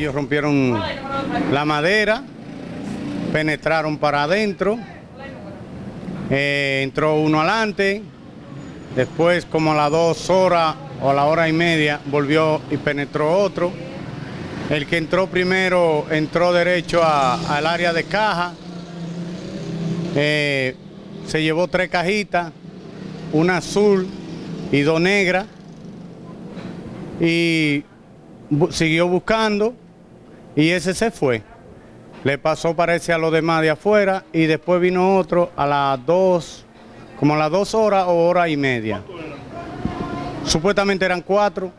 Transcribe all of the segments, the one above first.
ellos rompieron la madera, penetraron para adentro, eh, entró uno adelante, después como a las dos horas o a la hora y media volvió y penetró otro. El que entró primero entró derecho al área de caja, eh, se llevó tres cajitas, una azul y dos negras, y siguió buscando y ese se fue. Le pasó parece a los demás de afuera y después vino otro a las dos, como a las dos horas o hora y media. Supuestamente eran cuatro.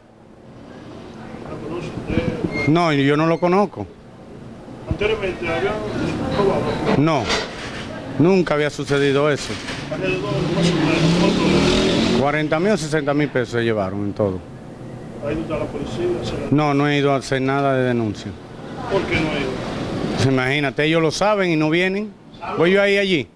No, yo no lo conozco. Anteriormente robado No, nunca había sucedido eso. alrededor más o menos cuánto 40 mil o 60 mil pesos se llevaron en todo. ha ido a la policía. No, no he ido a hacer nada de denuncia. ¿Por qué no ha ido? Imagínate, ellos lo saben y no vienen. Voy yo ahí allí.